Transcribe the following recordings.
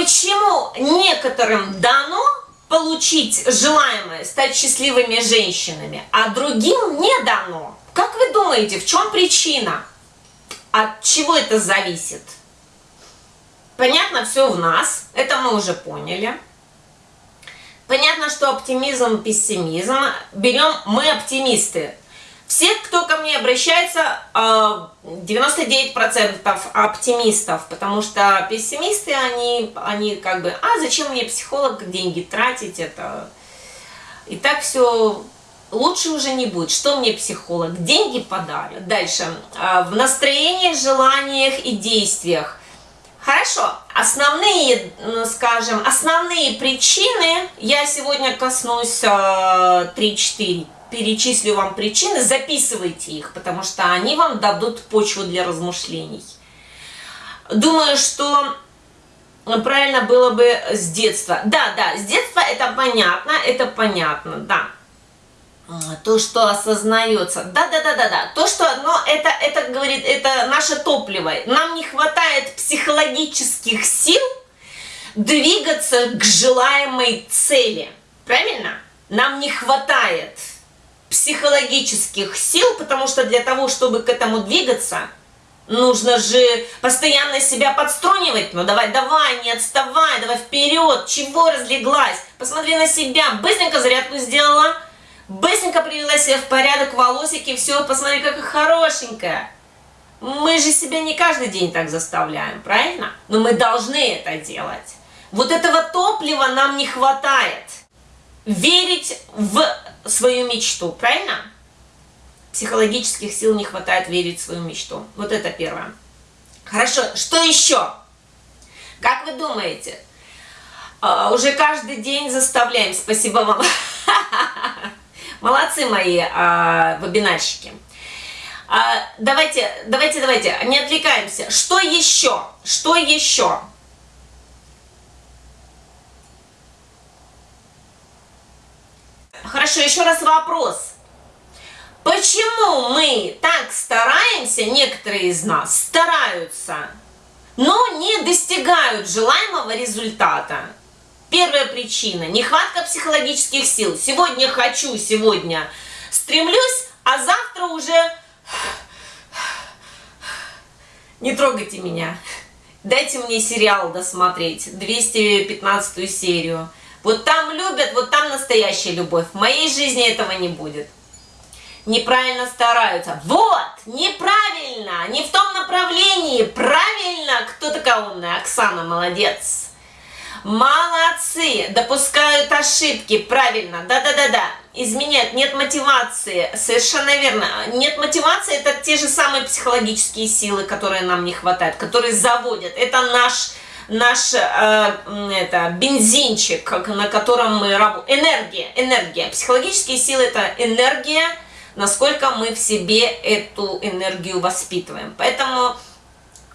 Почему некоторым дано получить желаемое, стать счастливыми женщинами, а другим не дано? Как вы думаете, в чем причина? От чего это зависит? Понятно, все в нас, это мы уже поняли. Понятно, что оптимизм, пессимизм. Берем мы оптимисты. Все, кто ко мне обращается, 99% э, оптимистов, потому что пессимисты, они, они как бы, а зачем мне психолог деньги тратить, это и так все лучше уже не будет. Что мне психолог? Деньги подарит. Дальше. Э, в настроениях, желаниях и действиях. Хорошо, основные, скажем, основные причины, я сегодня коснусь 3-4 э, перечислю вам причины, записывайте их, потому что они вам дадут почву для размышлений. Думаю, что правильно было бы с детства. Да, да, с детства это понятно, это понятно, да. То, что осознается. Да, да, да, да, да. То, что, но это, это говорит, это наше топливо. Нам не хватает психологических сил двигаться к желаемой цели. Правильно? Нам не хватает психологических сил, потому что для того, чтобы к этому двигаться, нужно же постоянно себя подструнивать. Ну давай, давай, не отставай, давай вперед, чего разлеглась? Посмотри на себя, быстренько зарядку сделала, быстренько привела себя в порядок, волосики, все, посмотри, какая хорошенькая. Мы же себя не каждый день так заставляем, правильно? Но мы должны это делать. Вот этого топлива нам не хватает. Верить в свою мечту, правильно? Психологических сил не хватает верить в свою мечту. Вот это первое. Хорошо, что еще? Как вы думаете? Uh, уже каждый день заставляем. Спасибо вам. Молодцы мои uh, вебинарщики. Uh, давайте, давайте, давайте, не отвлекаемся. Что еще? Что еще? Хорошо, еще раз вопрос. Почему мы так стараемся, некоторые из нас стараются, но не достигают желаемого результата? Первая причина – нехватка психологических сил. Сегодня хочу, сегодня стремлюсь, а завтра уже не трогайте меня. Дайте мне сериал досмотреть, 215 серию. Вот там любят, вот там настоящая любовь. В моей жизни этого не будет. Неправильно стараются. Вот, неправильно, не в том направлении. Правильно, кто такая умная? Оксана, молодец. Молодцы, допускают ошибки, правильно, да-да-да-да, изменяют, нет мотивации, совершенно верно, нет мотивации, это те же самые психологические силы, которые нам не хватает, которые заводят, это наш наш э, это, бензинчик, на котором мы работаем. Энергия, энергия. Психологические силы – это энергия, насколько мы в себе эту энергию воспитываем. Поэтому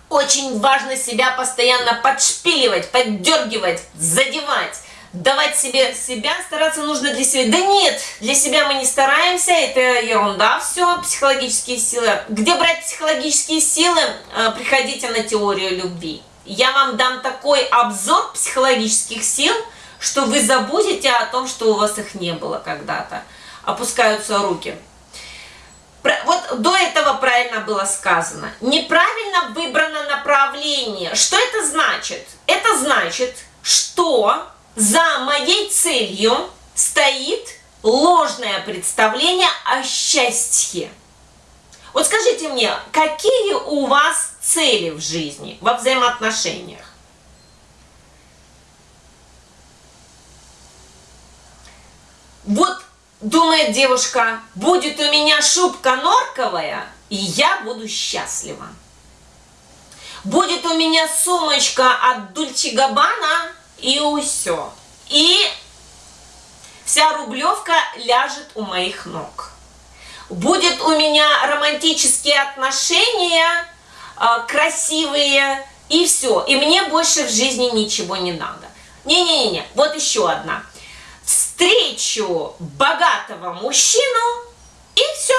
очень важно себя постоянно подшпиливать, поддергивать, задевать. Давать себе себя стараться нужно для себя. Да нет, для себя мы не стараемся, это ерунда все, психологические силы. Где брать психологические силы? Э, приходите на теорию любви я вам дам такой обзор психологических сил, что вы забудете о том, что у вас их не было когда-то. Опускаются руки. Вот до этого правильно было сказано. Неправильно выбрано направление. Что это значит? Это значит, что за моей целью стоит ложное представление о счастье. Вот скажите мне, какие у вас цели в жизни, во взаимоотношениях? Вот думает девушка, будет у меня шубка норковая, и я буду счастлива. Будет у меня сумочка от Дульче Габбана, и все. И вся рублевка ляжет у моих ног будет у меня романтические отношения, а, красивые, и все. И мне больше в жизни ничего не надо. Не-не-не, вот еще одна. Встречу богатого мужчину, и все.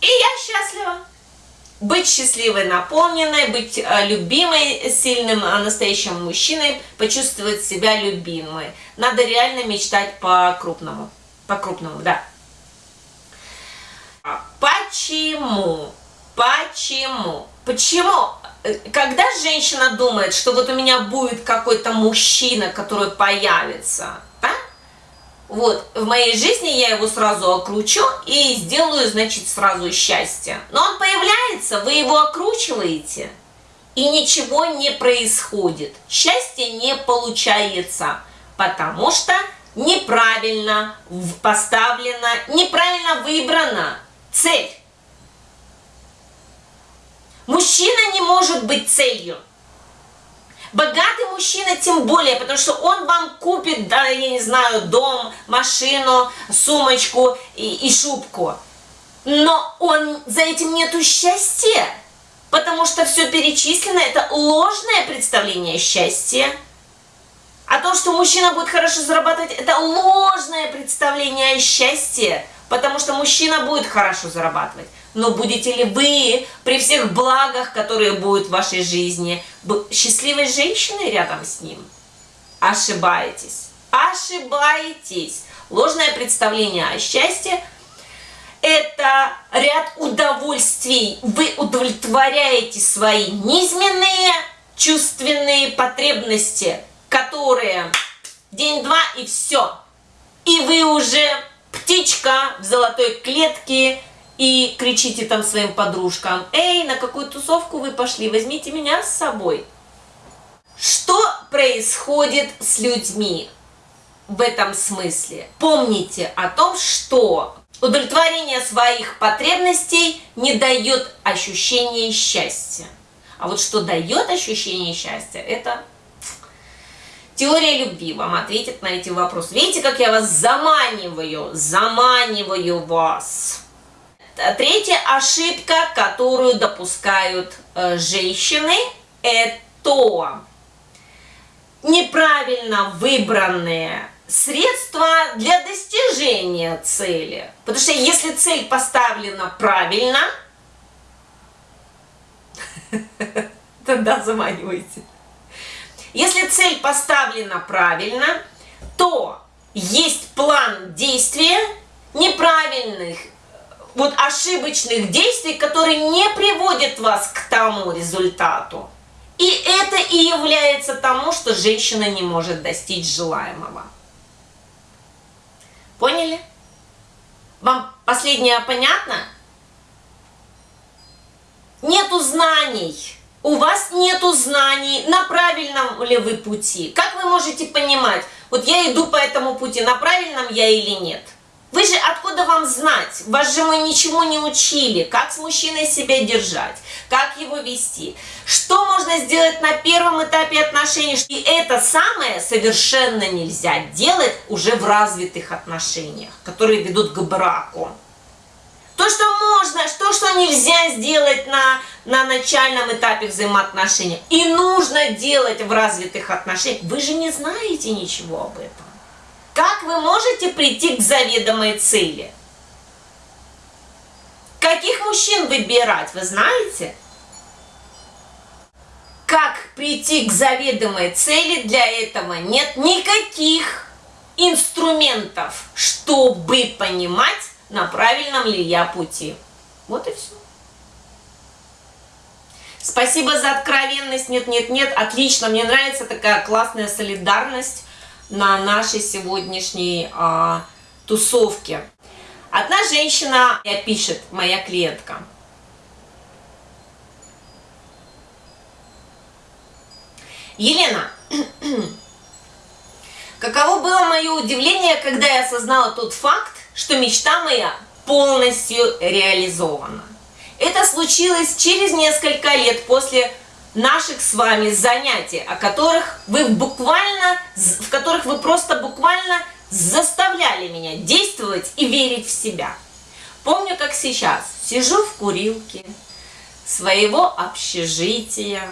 И я счастлива. быть счастливой, наполненной, быть э, любимой, сильным, э, настоящим мужчиной, почувствовать себя любимой. Надо реально мечтать по-крупному. По-крупному, да. Почему? Почему? Почему? Э, когда женщина думает, что вот у меня будет какой-то мужчина, который появится, да? Вот, в моей жизни я его сразу окручу и сделаю, значит, сразу счастье. Но он появляется, вы его окручиваете, и ничего не происходит. Счастье не получается, потому что неправильно поставлена, неправильно выбрана цель. Мужчина не может быть целью. Богатый мужчина тем более, потому что он вам купит, да, я не знаю, дом, машину, сумочку и, и шубку. Но он за этим нету счастья, потому что все перечислено, это ложное представление счастья. А то, что мужчина будет хорошо зарабатывать, это ложное представление о счастье, потому что мужчина будет хорошо зарабатывать. Но будете ли вы при всех благах, которые будут в вашей жизни, счастливой женщиной рядом с ним? Ошибаетесь. Ошибаетесь. Ложное представление о счастье – это ряд удовольствий. Вы удовлетворяете свои низменные чувственные потребности, которые день-два и все. И вы уже птичка в золотой клетке, и кричите там своим подружкам, «Эй, на какую тусовку вы пошли? Возьмите меня с собой». Что происходит с людьми в этом смысле? Помните о том, что удовлетворение своих потребностей не дает ощущения счастья. А вот что дает ощущение счастья, это теория любви вам ответит на эти вопросы. Видите, как я вас заманиваю, заманиваю вас. Третья ошибка, которую допускают э, женщины, это неправильно выбранные средства для достижения цели. Потому что если цель поставлена правильно, тогда заманивайте. Если цель поставлена правильно, то есть план действия неправильных вот ошибочных действий, которые не приводят вас к тому результату. И это и является тому, что женщина не может достичь желаемого. Поняли? Вам последнее понятно? Нету знаний. У вас нету знаний, на правильном ли вы пути. Как вы можете понимать, вот я иду по этому пути, на правильном я или нет? Вы же откуда вам знать? Вас же мы ничего не учили, как с мужчиной себя держать, как его вести, что можно сделать на первом этапе отношений. И это самое совершенно нельзя делать уже в развитых отношениях, которые ведут к браку. То, что можно, то, что нельзя сделать на, на начальном этапе взаимоотношений, и нужно делать в развитых отношениях, вы же не знаете ничего об этом. Как вы можете прийти к заведомой цели? Каких мужчин выбирать, вы знаете? Как прийти к заведомой цели, для этого нет никаких инструментов, чтобы понимать, на правильном ли я пути. Вот и все. Спасибо за откровенность. Нет, нет, нет. Отлично. Мне нравится такая классная солидарность на нашей сегодняшней а, тусовке. Одна женщина пишет, моя клиентка. Елена, каково было мое удивление, когда я осознала тот факт, что мечта моя полностью реализована. Это случилось через несколько лет после наших с вами занятий, о которых вы буквально, в которых вы просто буквально заставляли меня действовать и верить в себя. Помню, как сейчас сижу в курилке своего общежития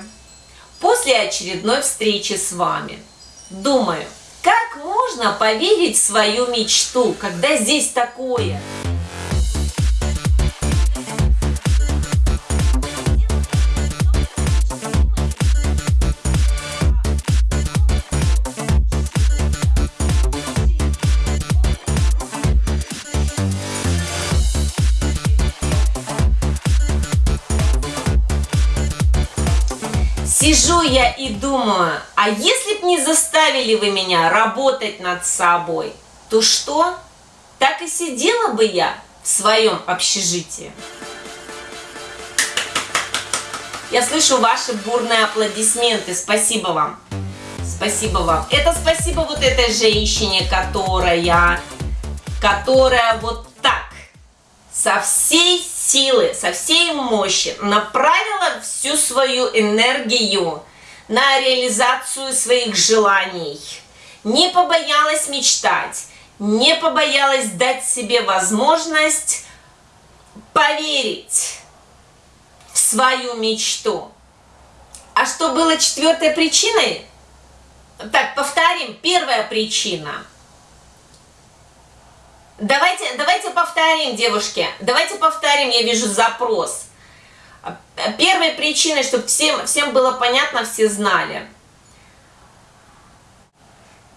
после очередной встречи с вами. Думаю, как можно поверить в свою мечту, когда здесь такое? Сижу я и думаю, а если б не заставили вы меня работать над собой, то что? Так и сидела бы я в своем общежитии. Я слышу ваши бурные аплодисменты. Спасибо вам. Спасибо вам. Это спасибо вот этой женщине, которая, которая вот со всей силы, со всей мощи направила всю свою энергию на реализацию своих желаний. Не побоялась мечтать, не побоялась дать себе возможность поверить в свою мечту. А что было четвертой причиной? Так, повторим. Первая причина. Давайте, давайте повторим, девушки. Давайте повторим, я вижу запрос. Первой причиной, чтобы всем, всем было понятно, все знали.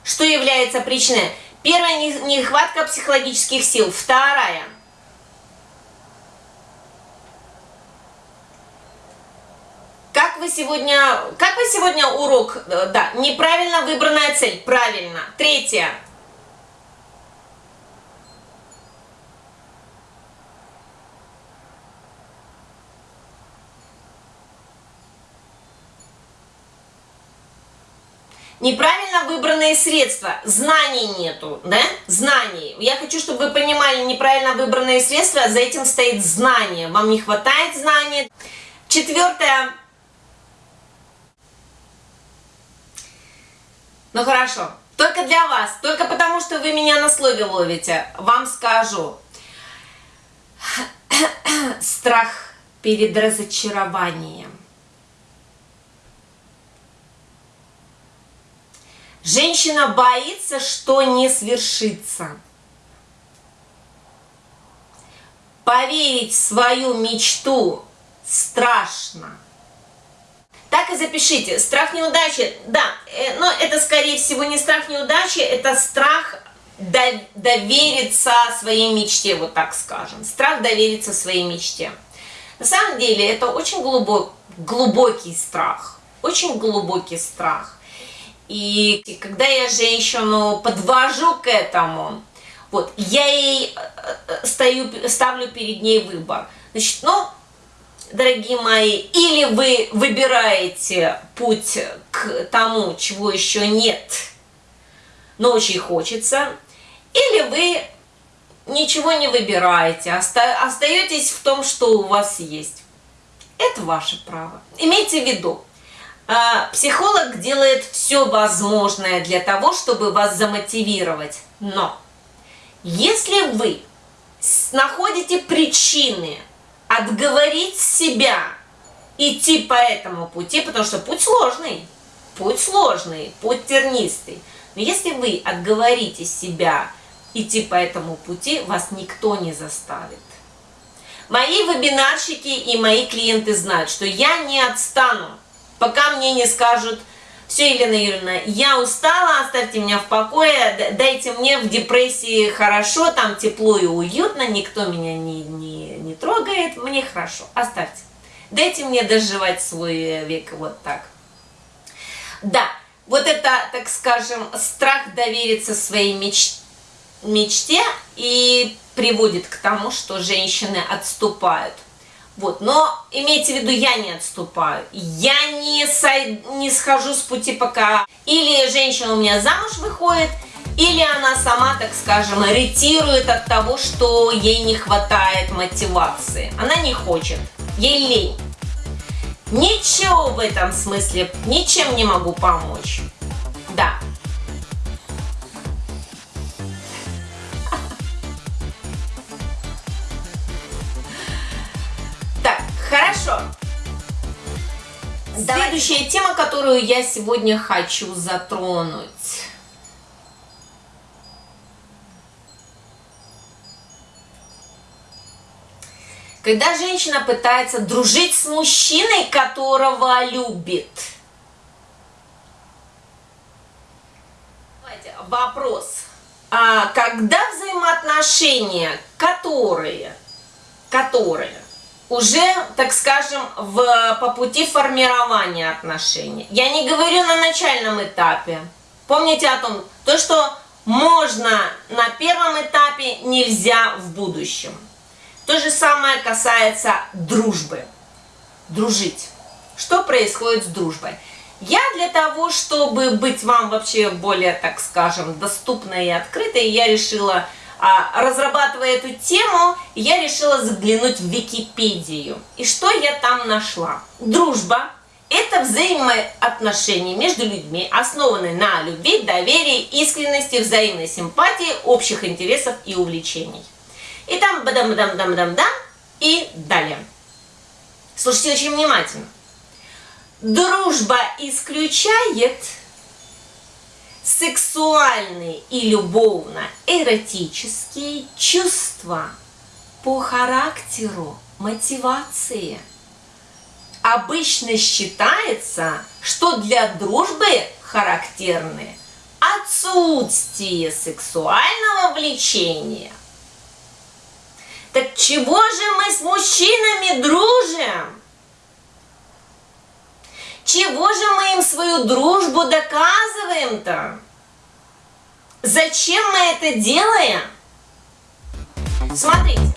Что является причиной? Первая нехватка психологических сил. Вторая – Как вы сегодня, как вы сегодня урок, э, да, неправильно выбранная цель, правильно. Третье. Неправильно выбранные средства, знаний нету, да? Знаний. Я хочу, чтобы вы понимали, неправильно выбранные средства, за этим стоит знание. Вам не хватает знаний. Четвертое. Ну хорошо, только для вас, только потому, что вы меня на слове ловите, вам скажу. Страх перед разочарованием. Женщина боится, что не свершится. Поверить в свою мечту страшно. Так и запишите. Страх неудачи, да, э, но это скорее всего не страх неудачи, это страх довериться своей мечте, вот так скажем. Страх довериться своей мечте. На самом деле это очень глубок, глубокий страх, очень глубокий страх. И когда я женщину подвожу к этому, вот, я ей э, стою, ставлю перед ней выбор. Значит, ну, дорогие мои, или вы выбираете путь к тому, чего еще нет, но очень хочется, или вы ничего не выбираете, остаетесь в том, что у вас есть. Это ваше право. Имейте в виду, психолог делает все возможное для того, чтобы вас замотивировать. Но если вы находите причины отговорить себя идти по этому пути, потому что путь сложный, путь сложный, путь тернистый. Но если вы отговорите себя идти по этому пути, вас никто не заставит. Мои вебинарщики и мои клиенты знают, что я не отстану, пока мне не скажут, все, Елена Юрьевна, я устала, оставьте меня в покое, дайте мне в депрессии хорошо, там тепло и уютно, никто меня не, не, не трогает, мне хорошо, оставьте. Дайте мне доживать свой век вот так. Да, вот это, так скажем, страх довериться своей меч... мечте и приводит к тому, что женщины отступают. Вот, но имейте в виду, я не отступаю, я не, сой, не схожу с пути пока. Или женщина у меня замуж выходит, или она сама, так скажем, ретирует от того, что ей не хватает мотивации. Она не хочет, ей лень. Ничего в этом смысле, ничем не могу помочь. Следующая тема, которую я сегодня хочу затронуть. Когда женщина пытается дружить с мужчиной, которого любит. Вопрос. А когда взаимоотношения, которые, которые уже, так скажем, в, по пути формирования отношений. Я не говорю на начальном этапе. Помните о том, то, что можно на первом этапе, нельзя в будущем. То же самое касается дружбы. Дружить. Что происходит с дружбой? Я для того, чтобы быть вам вообще более, так скажем, доступной и открытой, я решила а, разрабатывая эту тему, я решила заглянуть в Википедию. И что я там нашла? Дружба – это взаимоотношения между людьми, основанные на любви, доверии, искренности, взаимной симпатии, общих интересов и увлечений. И там бадам-дам-дам-дам-дам и далее. Слушайте очень внимательно. Дружба исключает сексуальные и любовно-эротические чувства по характеру, мотивации. Обычно считается, что для дружбы характерны отсутствие сексуального влечения. Так чего же мы с мужчинами дружим? Чего же мы им свою дружбу доказываем-то? Зачем мы это делаем? Смотрите.